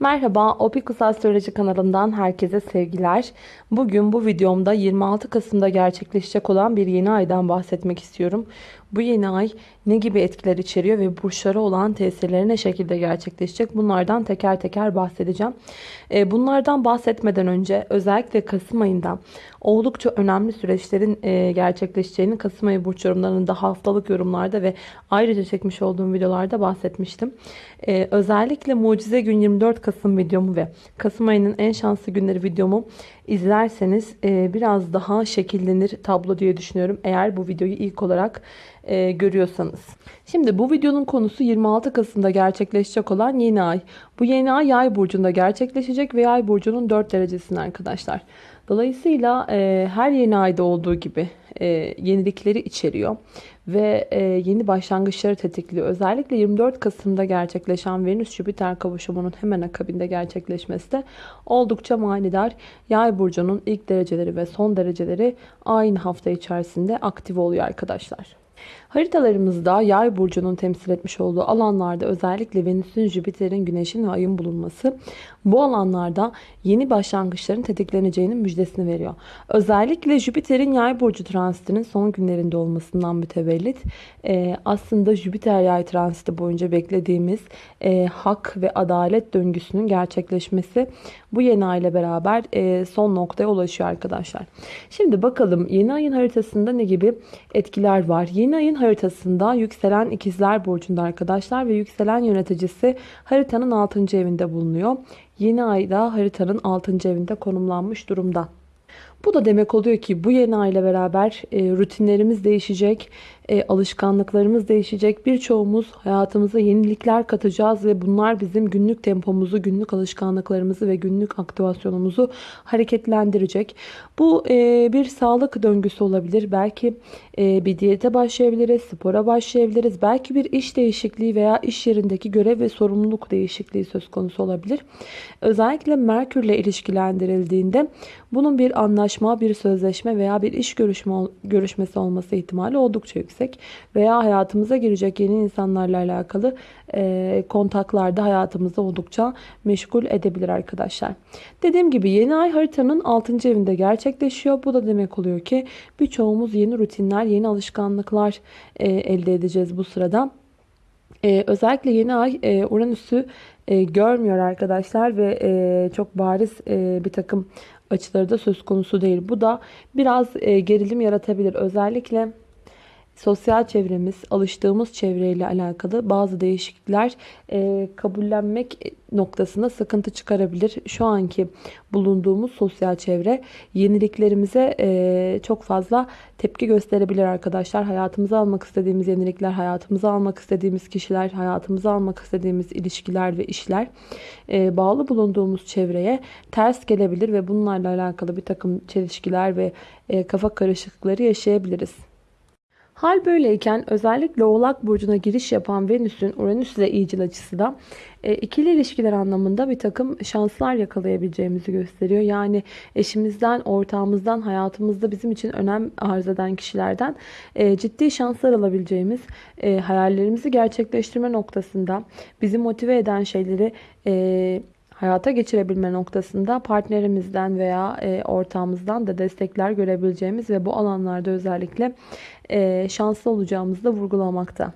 Merhaba, Opikus Astroloji kanalından herkese sevgiler. Bugün bu videomda 26 Kasım'da gerçekleşecek olan bir yeni aydan bahsetmek istiyorum. Bu yeni ay ne gibi etkiler içeriyor ve burçlara olan tesirleri ne şekilde gerçekleşecek? Bunlardan teker teker bahsedeceğim. E, bunlardan bahsetmeden önce özellikle Kasım ayında oldukça önemli süreçlerin e, gerçekleşeceğini Kasım ayı burç yorumlarında haftalık yorumlarda ve ayrıca çekmiş olduğum videolarda bahsetmiştim. E, özellikle Mucize Gün 24 Kasım videomu ve Kasım ayının en şanslı günleri videomu izlerseniz biraz daha şekillenir tablo diye düşünüyorum. Eğer bu videoyu ilk olarak e, görüyorsanız. Şimdi bu videonun konusu 26 Kasım'da gerçekleşecek olan yeni ay. Bu yeni ay yay burcunda gerçekleşecek ve yay burcunun 4 derecesinde arkadaşlar. Dolayısıyla e, her yeni ayda olduğu gibi e, yenilikleri içeriyor ve e, yeni başlangıçları tetikliyor. Özellikle 24 Kasım'da gerçekleşen Venüs-Jüpiter kavuşumunun hemen akabinde gerçekleşmesi de oldukça manidar. Yay burcunun ilk dereceleri ve son dereceleri aynı hafta içerisinde aktif oluyor arkadaşlar. Haritalarımızda yay burcunun temsil etmiş olduğu alanlarda özellikle Venüs'ün, Jüpiter'in, Güneş'in ve Ay'ın bulunması bu alanlarda yeni başlangıçların tetikleneceğinin müjdesini veriyor. Özellikle Jüpiter'in yay burcu transitinin son günlerinde olmasından mütevellit e, aslında Jüpiter yay transiti boyunca beklediğimiz e, hak ve adalet döngüsünün gerçekleşmesi bu yeni ay ile beraber e, son noktaya ulaşıyor arkadaşlar. Şimdi bakalım yeni ayın haritasında ne gibi etkiler var? Yeni ayın haritasında yükselen ikizler burcunda arkadaşlar ve yükselen yöneticisi haritanın 6. evinde bulunuyor. Yeni ayda haritanın 6. evinde konumlanmış durumda. Bu da demek oluyor ki bu yeni ay ile beraber e, rutinlerimiz değişecek, e, alışkanlıklarımız değişecek. Birçoğumuz hayatımıza yenilikler katacağız ve bunlar bizim günlük tempomuzu, günlük alışkanlıklarımızı ve günlük aktivasyonumuzu hareketlendirecek. Bu e, bir sağlık döngüsü olabilir. Belki e, bir diyete başlayabiliriz, spora başlayabiliriz. Belki bir iş değişikliği veya iş yerindeki görev ve sorumluluk değişikliği söz konusu olabilir. Özellikle Merkür ile ilişkilendirildiğinde bunun bir anlaşma, bir sözleşme veya bir iş görüşme, görüşmesi olması ihtimali oldukça yüksek. Veya hayatımıza girecek yeni insanlarla alakalı e, kontaklarda hayatımızda oldukça meşgul edebilir arkadaşlar. Dediğim gibi yeni ay haritanın 6. evinde gerçekleşiyor. Bu da demek oluyor ki birçoğumuz yeni rutinler, yeni alışkanlıklar e, elde edeceğiz bu sırada. Ee, özellikle yeni ay e, Uranüs'ü e, görmüyor arkadaşlar ve e, çok bariz e, bir takım açıları da söz konusu değil. Bu da biraz e, gerilim yaratabilir. Özellikle sosyal çevremiz, alıştığımız çevreyle alakalı bazı değişiklikler e, kabullenmek noktasında sıkıntı çıkarabilir. Şu anki bulunduğumuz sosyal çevre yeniliklerimize e, çok fazla tepki gösterebilir arkadaşlar. Hayatımıza almak istediğimiz yenilikler, hayatımıza almak istediğimiz kişiler, hayatımıza almak istediğimiz ilişkiler ve işler e, bağlı bulunduğumuz çevreye ters gelebilir ve bunlarla alakalı bir takım çelişkiler ve e, kafa karışıklıkları yaşayabiliriz. Hal böyleyken özellikle Oğlak Burcu'na giriş yapan Venüs'ün Uranüs ile iyicil açısı da e, ikili ilişkiler anlamında bir takım şanslar yakalayabileceğimizi gösteriyor. Yani eşimizden, ortağımızdan, hayatımızda bizim için önem arz eden kişilerden e, ciddi şanslar alabileceğimiz, e, hayallerimizi gerçekleştirme noktasında bizi motive eden şeyleri hayata geçirebilme noktasında partnerimizden veya e, ortağımızdan da destekler görebileceğimiz ve bu alanlarda özellikle e, şanslı olacağımızı da vurgulamakta.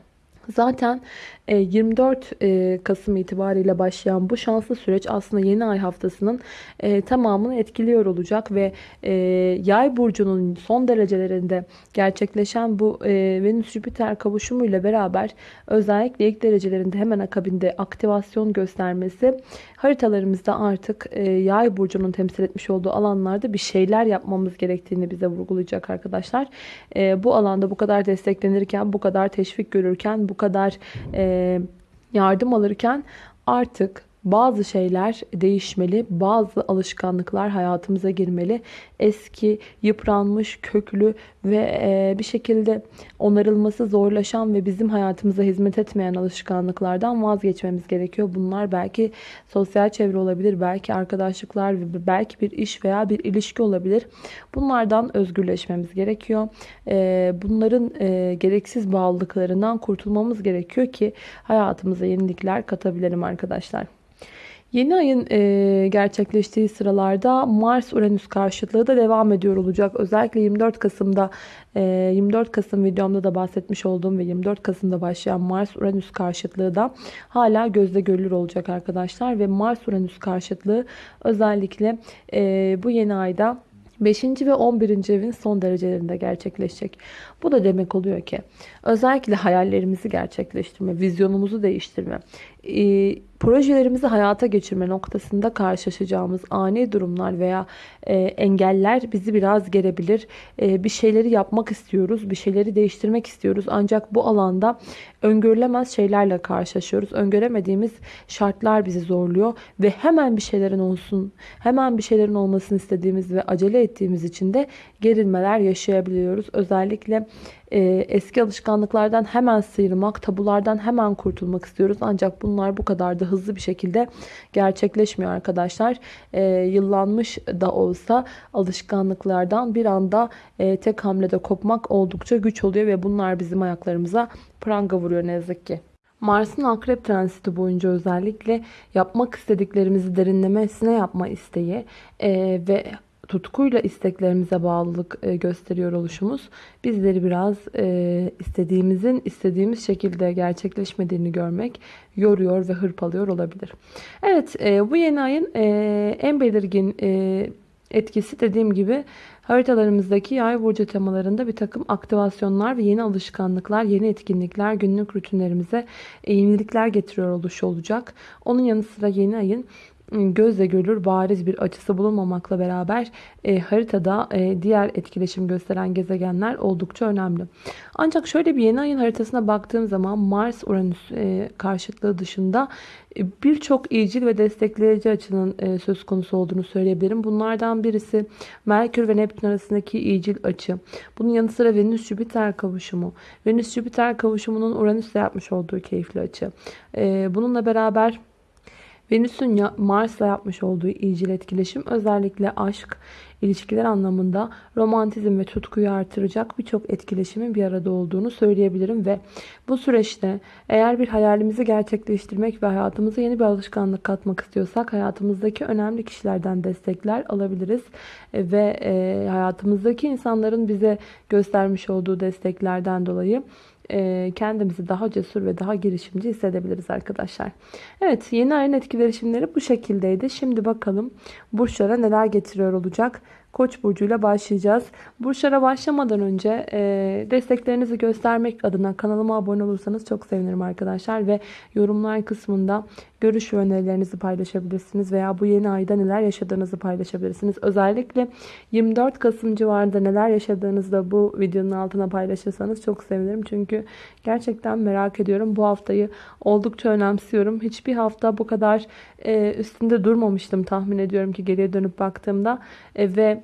Zaten 24 e, e, Kasım itibariyle başlayan bu şanslı süreç aslında yeni ay haftasının e, tamamını etkiliyor olacak ve yay burcunun son derecelerinde gerçekleşen bu Venüs-Jüpiter kavuşumu ile beraber özellikle ilk derecelerinde hemen akabinde aktivasyon göstermesi haritalarımızda artık yay burcunun temsil etmiş olduğu alanlarda bir şeyler yapmamız gerektiğini bize vurgulayacak arkadaşlar. Bu alanda bu kadar desteklenirken, bu kadar teşvik görürken, bu kadar yardım alırken artık bazı şeyler değişmeli, bazı alışkanlıklar hayatımıza girmeli. Eski, yıpranmış, köklü ve e, bir şekilde onarılması zorlaşan ve bizim hayatımıza hizmet etmeyen alışkanlıklardan vazgeçmemiz gerekiyor. Bunlar belki sosyal çevre olabilir, belki arkadaşlıklar, belki bir iş veya bir ilişki olabilir. Bunlardan özgürleşmemiz gerekiyor. E, bunların e, gereksiz bağlılıklarından kurtulmamız gerekiyor ki hayatımıza yenilikler katabilelim arkadaşlar. Yeni ayın e, gerçekleştiği sıralarda Mars-Uranüs karşıtlığı da devam ediyor olacak. Özellikle 24 Kasım'da e, 24 Kasım videomda da bahsetmiş olduğum ve 24 Kasım'da başlayan Mars-Uranüs karşıtlığı da hala gözle görülür olacak arkadaşlar. Ve Mars-Uranüs karşıtlığı özellikle e, bu yeni ayda 5. ve 11. evin son derecelerinde gerçekleşecek. Bu da demek oluyor ki özellikle hayallerimizi gerçekleştirme, vizyonumuzu değiştirme, projelerimizi hayata geçirme noktasında karşılaşacağımız ani durumlar veya e, engeller bizi biraz gerebilir. E, bir şeyleri yapmak istiyoruz, bir şeyleri değiştirmek istiyoruz. Ancak bu alanda öngörülemez şeylerle karşılaşıyoruz. Öngöremediğimiz şartlar bizi zorluyor ve hemen bir şeylerin olsun, hemen bir şeylerin olmasını istediğimiz ve acele ettiğimiz için de gerilmeler yaşayabiliyoruz. Özellikle e, eski alışkanlıklardan hemen sıyrılmak, tabulardan hemen kurtulmak istiyoruz. Ancak bunlar bu kadar da hızlı bir şekilde gerçekleşmiyor arkadaşlar. E, yıllanmış da olsa alışkanlıklardan bir anda e, tek hamlede kopmak oldukça güç oluyor ve bunlar bizim ayaklarımıza pranga vuruyor ne yazık ki. Mars'ın akrep transiti boyunca özellikle yapmak istediklerimizi derinlemesine yapma isteği e, ve tutkuyla isteklerimize bağlılık e, gösteriyor oluşumuz bizleri biraz e, istediğimizin istediğimiz şekilde gerçekleşmediğini görmek yoruyor ve hırpalıyor olabilir. Evet e, bu yeni ayın en belirgin etkisi dediğim gibi haritalarımızdaki yay burcu temalarında bir takım aktivasyonlar ve yeni alışkanlıklar, yeni etkinlikler günlük rutinlerimize yenilikler getiriyor oluşu olacak. Onun yanı sıra yeni ayın gözle görülür bariz bir açısı bulunmamakla beraber e, haritada e, diğer etkileşim gösteren gezegenler oldukça önemli. Ancak şöyle bir yeni ayın haritasına baktığım zaman Mars-Uranüs e, karşıtlığı dışında e, birçok iyicil ve destekleyici açının e, söz konusu olduğunu söyleyebilirim. Bunlardan birisi Merkür ve Neptün arasındaki iyicil açı. Bunun yanı sıra Venüs-Jüpiter kavuşumu. Venüs-Jüpiter kavuşumunun Uranüs'le yapmış olduğu keyifli açı. E, bununla beraber Venüs'ün Mars'la yapmış olduğu iyicil etkileşim özellikle aşk, ilişkiler anlamında romantizm ve tutkuyu artıracak birçok etkileşimin bir arada olduğunu söyleyebilirim ve bu süreçte eğer bir hayalimizi gerçekleştirmek ve hayatımıza yeni bir alışkanlık katmak istiyorsak hayatımızdaki önemli kişilerden destekler alabiliriz. Ve e, hayatımızdaki insanların bize göstermiş olduğu desteklerden dolayı e, kendimizi daha cesur ve daha girişimci hissedebiliriz arkadaşlar. Evet yeni ayın etkileşimleri bu şekildeydi. Şimdi bakalım burçlara neler getiriyor olacak. Koç burcuyla başlayacağız. Burçlara başlamadan önce e, desteklerinizi göstermek adına kanalıma abone olursanız çok sevinirim arkadaşlar. Ve yorumlar kısmında görüş ve önerilerinizi paylaşabilirsiniz. Veya bu yeni ayda neler yaşadığınızı paylaşabilirsiniz. Özellikle 24 Kasım civarında neler yaşadığınızı da bu videonun altına paylaşırsanız çok sevinirim. Çünkü gerçekten merak ediyorum. Bu haftayı oldukça önemsiyorum. Hiçbir hafta bu kadar e, üstünde durmamıştım tahmin ediyorum ki geriye dönüp baktığımda. E, ve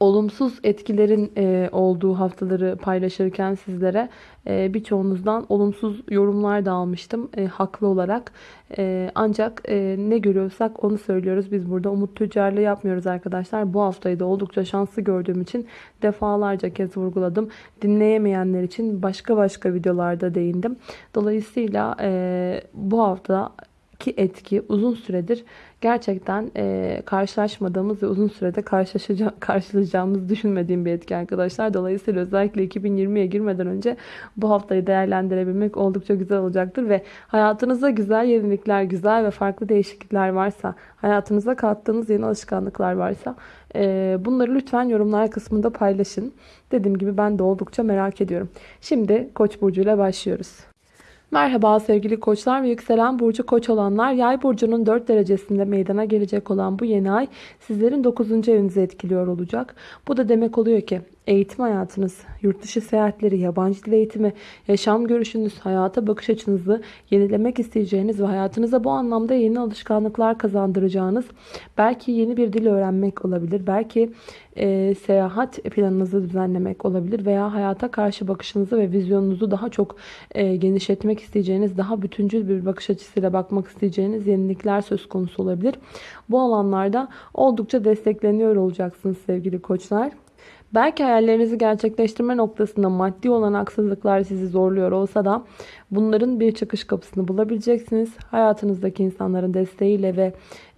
olumsuz etkilerin e, olduğu haftaları paylaşırken sizlere e, birçoğunuzdan olumsuz yorumlar da almıştım e, haklı olarak. E, ancak e, ne görüyorsak onu söylüyoruz. Biz burada umut tüccarlığı yapmıyoruz arkadaşlar. Bu haftayı da oldukça şanslı gördüğüm için defalarca kez vurguladım. Dinleyemeyenler için başka başka videolarda değindim. Dolayısıyla e, bu hafta ki etki uzun süredir gerçekten e, karşılaşmadığımız ve uzun sürede karşılaşacağımız düşünmediğim bir etki arkadaşlar. Dolayısıyla özellikle 2020'ye girmeden önce bu haftayı değerlendirebilmek oldukça güzel olacaktır ve hayatınızda güzel yenilikler, güzel ve farklı değişiklikler varsa, hayatınıza kattığınız yeni alışkanlıklar varsa e, bunları lütfen yorumlar kısmında paylaşın. Dediğim gibi ben de oldukça merak ediyorum. Şimdi Koç burcu ile başlıyoruz. Merhaba sevgili koçlar ve yükselen burcu koç olanlar. Yay burcunun 4 derecesinde meydana gelecek olan bu yeni ay sizlerin 9. evinizi etkiliyor olacak. Bu da demek oluyor ki eğitim hayatınız, yurt dışı seyahatleri, yabancı dil eğitimi, yaşam görüşünüz, hayata bakış açınızı yenilemek isteyeceğiniz ve hayatınıza bu anlamda yeni alışkanlıklar kazandıracağınız, belki yeni bir dil öğrenmek olabilir, belki e, seyahat planınızı düzenlemek olabilir veya hayata karşı bakışınızı ve vizyonunuzu daha çok e, genişletmek isteyeceğiniz, daha bütüncül bir bakış açısıyla bakmak isteyeceğiniz yenilikler söz konusu olabilir. Bu alanlarda oldukça destekleniyor olacaksınız sevgili koçlar. Belki hayallerinizi gerçekleştirme noktasında maddi olan haksızlıklar sizi zorluyor olsa da bunların bir çıkış kapısını bulabileceksiniz. Hayatınızdaki insanların desteğiyle ve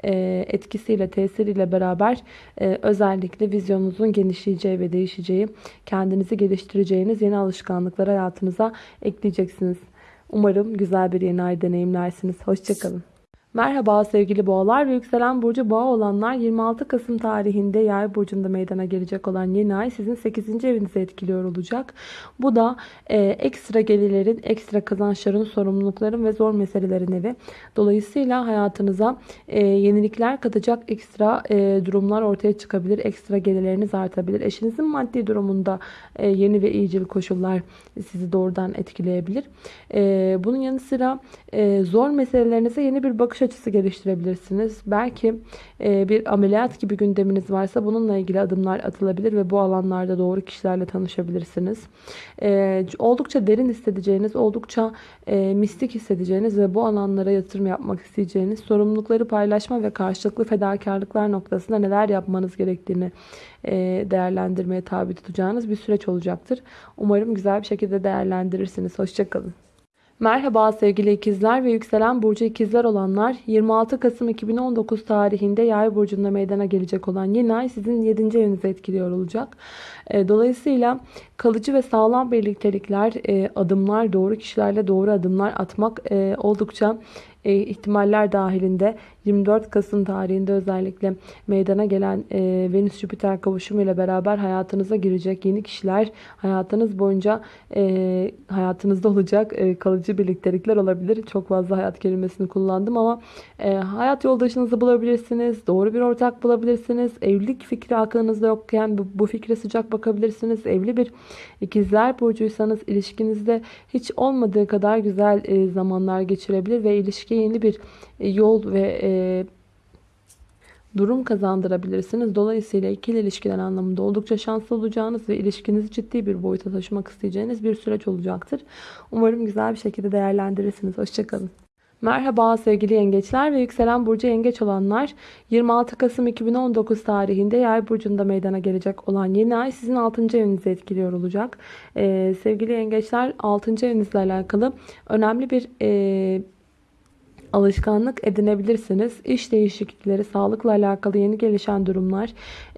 e, etkisiyle, tesiriyle beraber e, özellikle vizyonunuzun genişleyeceği ve değişeceği, kendinizi geliştireceğiniz yeni alışkanlıkları hayatınıza ekleyeceksiniz. Umarım güzel bir yeni ay deneyimlersiniz. Hoşçakalın. Merhaba sevgili boğalar ve yükselen burcu boğa olanlar 26 Kasım tarihinde yay burcunda meydana gelecek olan yeni ay sizin 8. evinizi etkiliyor olacak. Bu da e, ekstra gelirlerin, ekstra kazançların, sorumlulukların ve zor meselelerin evi. Dolayısıyla hayatınıza e, yenilikler katacak ekstra e, durumlar ortaya çıkabilir. Ekstra gelirleriniz artabilir. Eşinizin maddi durumunda e, yeni ve iyicil koşullar sizi doğrudan etkileyebilir. E, bunun yanı sıra e, zor meselelerinize yeni bir bakış açısı geliştirebilirsiniz. Belki e, bir ameliyat gibi gündeminiz varsa bununla ilgili adımlar atılabilir ve bu alanlarda doğru kişilerle tanışabilirsiniz. E, oldukça derin hissedeceğiniz, oldukça e, mistik hissedeceğiniz ve bu alanlara yatırım yapmak isteyeceğiniz, sorumlulukları paylaşma ve karşılıklı fedakarlıklar noktasında neler yapmanız gerektiğini değerlendirmeye tabi tutacağınız bir süreç olacaktır. Umarım güzel bir şekilde değerlendirirsiniz. Hoşçakalın. Merhaba sevgili ikizler ve yükselen burcu ikizler olanlar 26 Kasım 2019 tarihinde yay burcunda meydana gelecek olan yeni ay sizin 7. evinizi etkiliyor olacak. E, dolayısıyla kalıcı ve sağlam birliktelikler, e, adımlar, doğru kişilerle doğru adımlar atmak e, ihtimaller dahilinde 24 Kasım tarihinde özellikle meydana gelen e, Venüs-Jüpiter kavuşumu ile beraber hayatınıza girecek yeni kişiler hayatınız boyunca e, hayatınızda olacak e, kalıcı birliktelikler olabilir. Çok fazla hayat kelimesini kullandım ama e, hayat yoldaşınızı bulabilirsiniz. Doğru bir ortak bulabilirsiniz. Evlilik fikri aklınızda yokken bu, bu fikre sıcak bakabilirsiniz. Evli bir ikizler burcuysanız ilişkinizde hiç olmadığı kadar güzel e, zamanlar geçirebilir ve ilişkiye yeni bir e, yol ve e, durum kazandırabilirsiniz. Dolayısıyla ikili ilişkiler anlamında oldukça şanslı olacağınız ve ilişkinizi ciddi bir boyuta taşımak isteyeceğiniz bir süreç olacaktır. Umarım güzel bir şekilde değerlendirirsiniz. Hoşçakalın. Merhaba sevgili yengeçler ve yükselen burcu yengeç olanlar 26 Kasım 2019 tarihinde yay burcunda meydana gelecek olan yeni ay sizin 6. evinizi etkiliyor olacak. Ee, sevgili yengeçler 6. evinizle alakalı önemli bir e, alışkanlık edinebilirsiniz. İş değişiklikleri, sağlıkla alakalı yeni gelişen durumlar,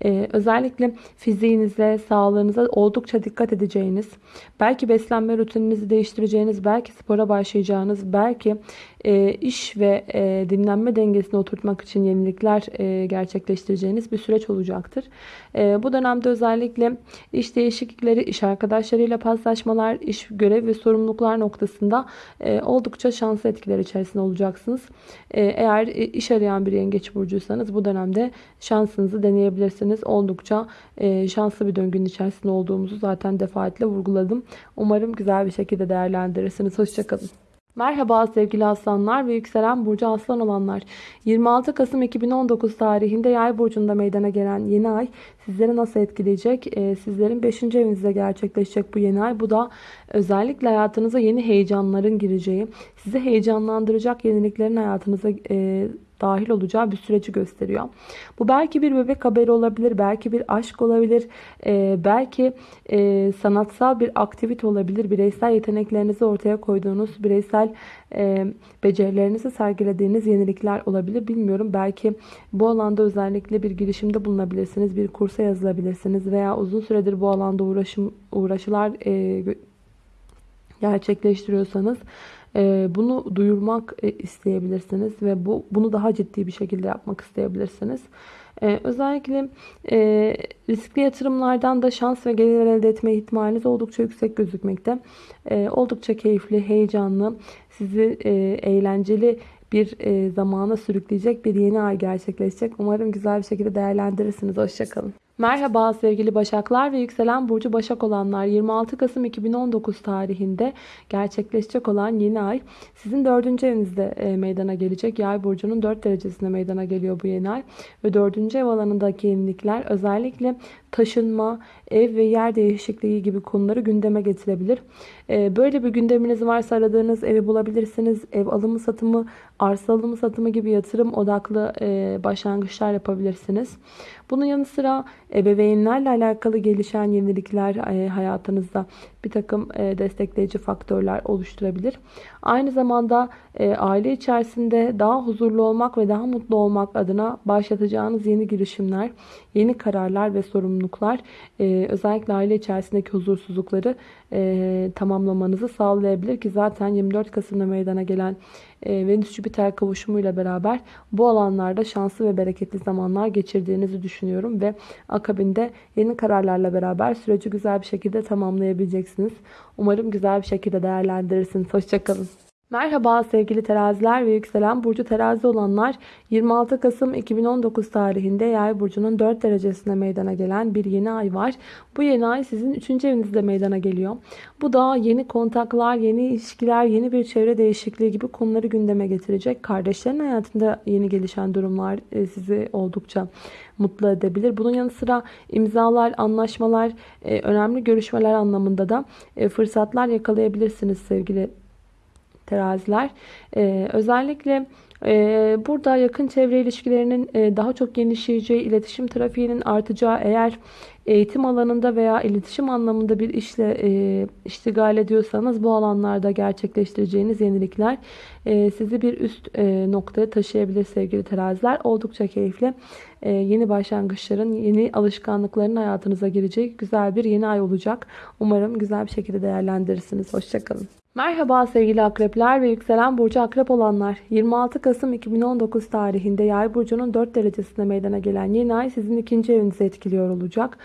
e, özellikle fiziğinize, sağlığınıza oldukça dikkat edeceğiniz, belki beslenme rutininizi değiştireceğiniz, belki spora başlayacağınız, belki e, iş ve e, dinlenme dengesini oturtmak için yenilikler e, gerçekleştireceğiniz bir süreç olacaktır. E, bu dönemde özellikle iş değişiklikleri, iş arkadaşlarıyla paslaşmalar, iş görev ve sorumluluklar noktasında e, oldukça şanslı etkiler içerisinde olacaksınız. E, eğer e, iş arayan bir yengeç burcuysanız bu dönemde şansınızı deneyebilirsiniz. Oldukça e, şanslı bir döngünün içerisinde olduğumuzu zaten defaatle vurguladım. Umarım güzel bir şekilde değerlendirirsiniz. Hoşçakalın. Merhaba sevgili aslanlar ve yükselen burcu aslan olanlar. 26 Kasım 2019 tarihinde yay burcunda meydana gelen yeni ay sizleri nasıl etkileyecek? Ee, sizlerin 5. evinizde gerçekleşecek bu yeni ay. Bu da özellikle hayatınıza yeni heyecanların gireceği, sizi heyecanlandıracak yeniliklerin hayatınıza e, dahil olacağı bir süreci gösteriyor. Bu belki bir bebek haberi olabilir, belki bir aşk olabilir, e, belki e, sanatsal bir aktivite olabilir. Bireysel yeteneklerinizi ortaya koyduğunuz, bireysel e, becerilerinizi sergilediğiniz yenilikler olabilir. Bilmiyorum belki bu alanda özellikle bir girişimde bulunabilirsiniz, bir kursa yazılabilirsiniz veya uzun süredir bu alanda uğraşım uğraşılar e, gerçekleştiriyorsanız bunu duyurmak e, isteyebilirsiniz ve bu bunu daha ciddi bir şekilde yapmak isteyebilirsiniz. Ee, özellikle e, riskli yatırımlardan da şans ve gelir elde etme ihtimaliniz oldukça yüksek gözükmekte. Ee, oldukça keyifli, heyecanlı, sizi e, eğlenceli bir zamana sürükleyecek bir yeni ay gerçekleşecek. Umarım güzel bir şekilde değerlendirirsiniz. Hoşçakalın. Merhaba sevgili Başaklar ve yükselen burcu Başak olanlar 26 Kasım 2019 tarihinde gerçekleşecek olan yeni ay sizin 4. evinizde e, meydana gelecek. Yay burcunun 4 derecesinde meydana geliyor bu yeni ay ve 4. ev alanındaki yenilikler özellikle taşınma, ev ve yer değişikliği gibi konuları gündeme getirebilir. Ee, böyle bir gündeminiz varsa aradığınız evi bulabilirsiniz. Ev alımı satımı, arsa alımı satımı gibi yatırım odaklı e, başlangıçlar yapabilirsiniz. Bunun yanı sıra ebeveynlerle alakalı gelişen yenilikler e, hayatınızda bir takım e, destekleyici faktörler oluşturabilir. Aynı zamanda aile içerisinde daha huzurlu olmak ve daha mutlu olmak adına başlatacağınız yeni girişimler, yeni kararlar ve sorumluluklar özellikle aile içerisindeki huzursuzlukları tamamlamanızı sağlayabilir ki zaten 24 Kasım'da meydana gelen Venüs-Jüpiter kavuşumuyla beraber bu alanlarda şanslı ve bereketli zamanlar geçirdiğinizi düşünüyorum ve akabinde yeni kararlarla beraber süreci güzel bir şekilde tamamlayabileceksiniz. Umarım güzel bir şekilde değerlendirirsiniz. Hoşçakalın. Merhaba sevgili teraziler ve yükselen burcu terazi olanlar 26 Kasım 2019 tarihinde yay burcunun 4 derecesine meydana gelen bir yeni ay var. Bu yeni ay sizin 3. evinizde meydana geliyor. Bu da yeni kontaklar, yeni ilişkiler, yeni bir çevre değişikliği gibi konuları gündeme getirecek. Kardeşlerin hayatında yeni gelişen durumlar e, sizi oldukça mutlu edebilir. Bunun yanı sıra imzalar, anlaşmalar, e, önemli görüşmeler anlamında da e, fırsatlar yakalayabilirsiniz sevgili teraziler. Ee, özellikle e, burada yakın çevre ilişkilerinin e, daha çok genişleyeceği, iletişim trafiğinin artacağı eğer eğitim alanında veya iletişim anlamında bir işle e, iştigal ediyorsanız bu alanlarda gerçekleştireceğiniz yenilikler e, sizi bir üst e, noktaya taşıyabilir sevgili teraziler. Oldukça keyifli. E, yeni başlangıçların, yeni alışkanlıkların hayatınıza girecek güzel bir yeni ay olacak. Umarım güzel bir şekilde değerlendirirsiniz. Hoşçakalın. Merhaba sevgili akrepler ve yükselen burcu akrep olanlar. 26 Kasım 2019 tarihinde yay burcunun 4 derecesinde meydana gelen yeni ay sizin ikinci evinizi etkiliyor olacak.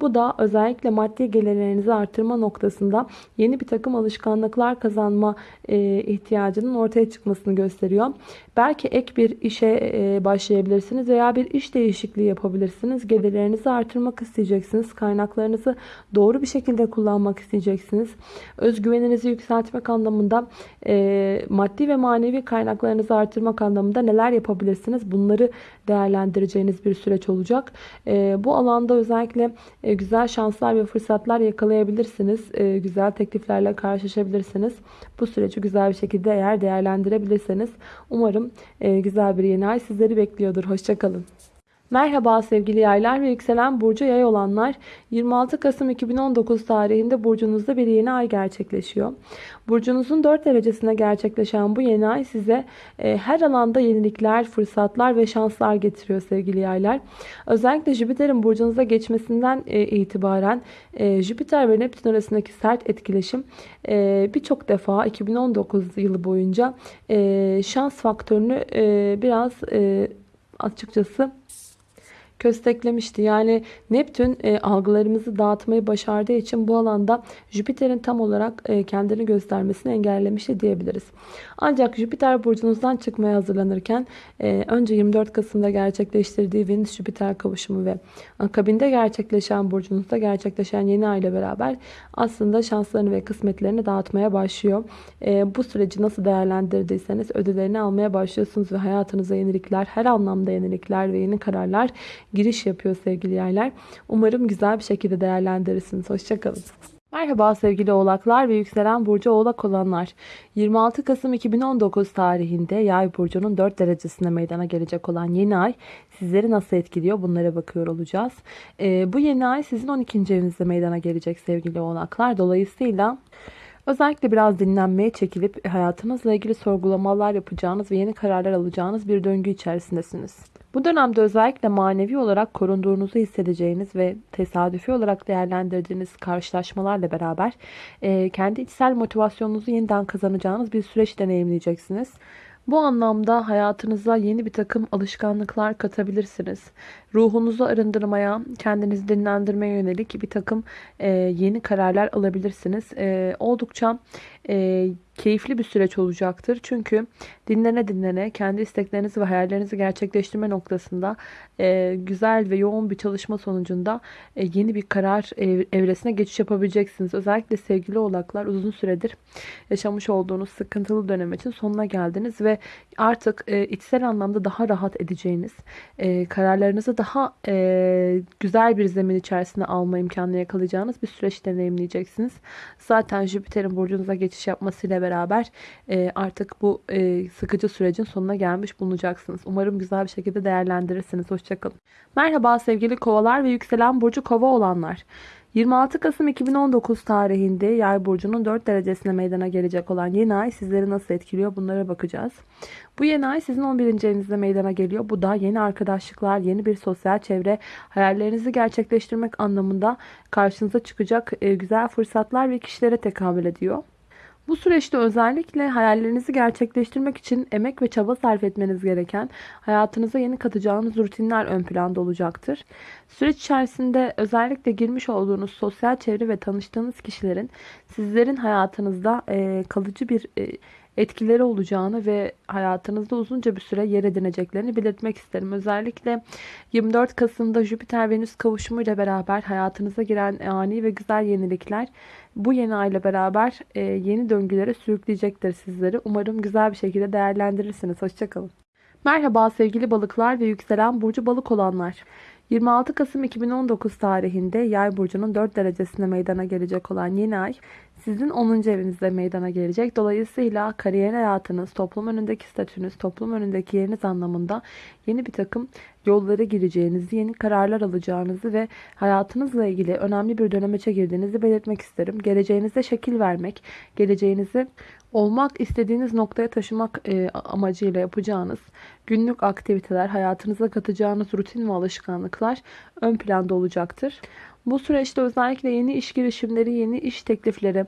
Bu da özellikle maddi gelirlerinizi artırma noktasında yeni bir takım alışkanlıklar kazanma e, ihtiyacının ortaya çıkmasını gösteriyor. Belki ek bir işe e, başlayabilirsiniz veya bir iş değişikliği yapabilirsiniz. Gelirlerinizi artırmak isteyeceksiniz. Kaynaklarınızı doğru bir şekilde kullanmak isteyeceksiniz. Özgüveninizi yükseltmek anlamında e, maddi ve manevi kaynaklarınızı artırmak anlamında neler yapabilirsiniz? Bunları değerlendireceğiniz bir süreç olacak. Bu alanda özellikle e, güzel şanslar ve fırsatlar yakalayabilirsiniz. E, güzel tekliflerle karşılaşabilirsiniz. Bu süreci güzel bir şekilde eğer değerlendirebilirseniz umarım e, güzel bir yeni ay sizleri bekliyordur. Hoşçakalın. Merhaba sevgili yaylar ve yükselen burcu yay olanlar 26 Kasım 2019 tarihinde burcunuzda bir yeni ay gerçekleşiyor. Burcunuzun 4 derecesine gerçekleşen bu yeni ay size e, her alanda yenilikler, fırsatlar ve şanslar getiriyor sevgili yaylar. Özellikle Jüpiter'in burcunuza geçmesinden e, itibaren e, Jüpiter ve Neptün arasındaki sert etkileşim e, birçok defa 2019 yılı boyunca e, şans faktörünü e, biraz e, açıkçası kösteklemişti. Yani Neptün e, algılarımızı dağıtmayı başardığı için bu alanda Jüpiter'in tam olarak e, kendini göstermesini engellemişti diyebiliriz. Ancak Jüpiter burcunuzdan çıkmaya hazırlanırken e, önce 24 Kasım'da gerçekleştirdiği Venüs-Jüpiter kavuşumu ve akabinde gerçekleşen burcunuzda gerçekleşen yeni ay ile beraber aslında şanslarını ve kısmetlerini dağıtmaya başlıyor. E, bu süreci nasıl değerlendirdiyseniz ödüllerini almaya başlıyorsunuz ve hayatınıza yenilikler, her anlamda yenilikler ve yeni kararlar giriş yapıyor sevgili yaylar. Umarım güzel bir şekilde değerlendirirsiniz. Hoşçakalın. Merhaba sevgili oğlaklar ve yükselen burcu oğlak olanlar. 26 Kasım 2019 tarihinde yay burcunun 4 derecesinde meydana gelecek olan yeni ay sizleri nasıl etkiliyor bunlara bakıyor olacağız. Ee, bu yeni ay sizin 12. evinizde meydana gelecek sevgili oğlaklar. Dolayısıyla özellikle biraz dinlenmeye çekilip hayatınızla ilgili sorgulamalar yapacağınız ve yeni kararlar alacağınız bir döngü içerisindesiniz. Bu dönemde özellikle manevi olarak korunduğunuzu hissedeceğiniz ve tesadüfi olarak değerlendirdiğiniz karşılaşmalarla beraber e, kendi içsel motivasyonunuzu yeniden kazanacağınız bir süreç deneyimleyeceksiniz. Bu anlamda hayatınıza yeni bir takım alışkanlıklar katabilirsiniz. Ruhunuzu arındırmaya, kendinizi dinlendirmeye yönelik bir takım e, yeni kararlar alabilirsiniz. E, oldukça e, keyifli bir süreç olacaktır. Çünkü dinlene dinlene kendi isteklerinizi ve hayallerinizi gerçekleştirme noktasında e, güzel ve yoğun bir çalışma sonucunda e, yeni bir karar ev- evresine geçiş yapabileceksiniz. Özellikle sevgili oğlaklar uzun süredir yaşamış olduğunuz sıkıntılı dönem için sonuna geldiniz ve artık e, içsel anlamda daha rahat edeceğiniz, e, kararlarınızı daha e, güzel bir zemin içerisinde alma imkanını yakalayacağınız bir süreç deneyimleyeceksiniz. Zaten Jüpiter'in burcunuza geçiş yapmasıyla beraber e, artık bu e, sıkıcı sürecin sonuna gelmiş bulunacaksınız. Umarım güzel bir şekilde değerlendirirsiniz. Hoşçakalın. Merhaba sevgili kovalar ve yükselen burcu kova olanlar. 26 Kasım 2019 tarihinde Yay burcunun 4 derecesine meydana gelecek olan yeni ay sizleri nasıl etkiliyor bunlara bakacağız. Bu yeni ay sizin 11. evinizde meydana geliyor. Bu da yeni arkadaşlıklar, yeni bir sosyal çevre, hayallerinizi gerçekleştirmek anlamında karşınıza çıkacak e, güzel fırsatlar ve kişilere tekabül ediyor. Bu süreçte özellikle hayallerinizi gerçekleştirmek için emek ve çaba sarf etmeniz gereken, hayatınıza yeni katacağınız rutinler ön planda olacaktır. Süreç içerisinde özellikle girmiş olduğunuz sosyal çevre ve tanıştığınız kişilerin sizlerin hayatınızda e, kalıcı bir e, etkileri olacağını ve hayatınızda uzunca bir süre yer edineceklerini belirtmek isterim. Özellikle 24 Kasım'da Jüpiter-Venüs kavuşumuyla beraber hayatınıza giren ani ve güzel yenilikler bu yeni ayla beraber e, yeni döngülere sürükleyecektir sizleri. Umarım güzel bir şekilde değerlendirirsiniz. Hoşçakalın. Merhaba sevgili balıklar ve yükselen burcu balık olanlar. 26 Kasım 2019 tarihinde Yay burcunun 4 derecesinde meydana gelecek olan yeni ay sizin 10. evinizde meydana gelecek. Dolayısıyla kariyer hayatınız, toplum önündeki statünüz, toplum önündeki yeriniz anlamında yeni bir takım yollara gireceğinizi, yeni kararlar alacağınızı ve hayatınızla ilgili önemli bir dönemeçe girdiğinizi belirtmek isterim. Geleceğinize şekil vermek, geleceğinizi olmak istediğiniz noktaya taşımak e, amacıyla yapacağınız günlük aktiviteler, hayatınıza katacağınız rutin ve alışkanlıklar ön planda olacaktır. Bu süreçte özellikle yeni iş girişimleri, yeni iş teklifleri,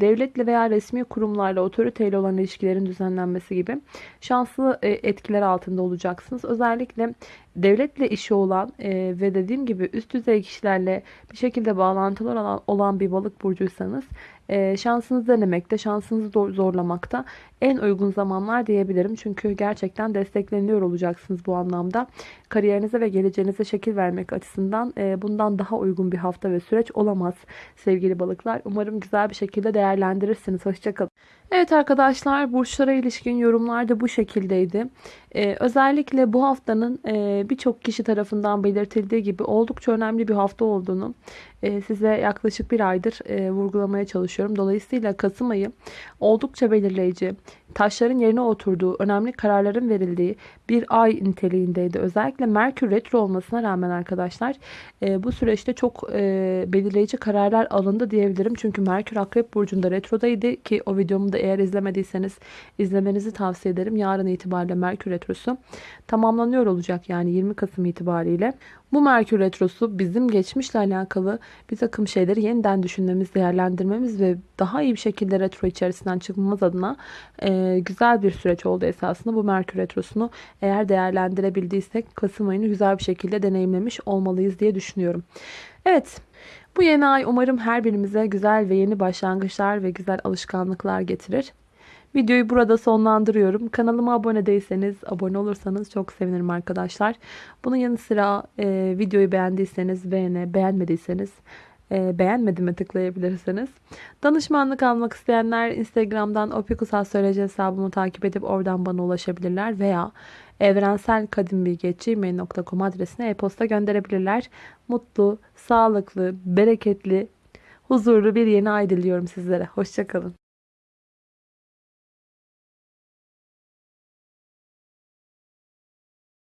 devletle veya resmi kurumlarla otoriteyle olan ilişkilerin düzenlenmesi gibi şanslı e, etkiler altında olacaksınız. Özellikle devletle işi olan e, ve dediğim gibi üst düzey kişilerle bir şekilde bağlantılar olan, olan bir balık burcuysanız e, şansınızı denemekte, şansınızı zorlamakta en uygun zamanlar diyebilirim. Çünkü gerçekten destekleniyor olacaksınız bu anlamda. Kariyerinize ve geleceğinize şekil vermek açısından bundan daha uygun bir hafta ve süreç olamaz sevgili balıklar. Umarım güzel bir şekilde değerlendirirsiniz. Hoşçakalın. Evet arkadaşlar burçlara ilişkin yorumlar da bu şekildeydi. Ee, özellikle bu haftanın e, birçok kişi tarafından belirtildiği gibi oldukça önemli bir hafta olduğunu e, size yaklaşık bir aydır e, vurgulamaya çalışıyorum. Dolayısıyla Kasım ayı oldukça belirleyici, taşların yerine oturduğu, önemli kararların verildiği bir ay niteliğindeydi. Özellikle Merkür retro olmasına rağmen arkadaşlar e, bu süreçte çok e, belirleyici kararlar alındı diyebilirim. Çünkü Merkür Akrep Burcu'nda retrodaydı ki o videomu da eğer izlemediyseniz izlemenizi tavsiye ederim. Yarın itibariyle Merkür retrosu tamamlanıyor olacak yani 20 Kasım itibariyle. Bu Merkür Retrosu bizim geçmişle alakalı bir takım şeyleri yeniden düşünmemiz, değerlendirmemiz ve daha iyi bir şekilde retro içerisinden çıkmamız adına e, güzel bir süreç oldu esasında. Bu Merkür Retrosu'nu eğer değerlendirebildiysek Kasım ayını güzel bir şekilde deneyimlemiş olmalıyız diye düşünüyorum. Evet. Bu yeni ay umarım her birimize güzel ve yeni başlangıçlar ve güzel alışkanlıklar getirir. Videoyu burada sonlandırıyorum. Kanalıma abone değilseniz, abone olursanız çok sevinirim arkadaşlar. Bunun yanı sıra e, videoyu beğendiyseniz beğene, beğenmediyseniz e, beğenmedime tıklayabilirsiniz. Danışmanlık almak isteyenler Instagram'dan opikusastroloji hesabımı takip edip oradan bana ulaşabilirler veya evrenselkadimbilgi.gmail.com adresine e-posta gönderebilirler. Mutlu, sağlıklı, bereketli, huzurlu bir yeni ay diliyorum sizlere. Hoşçakalın.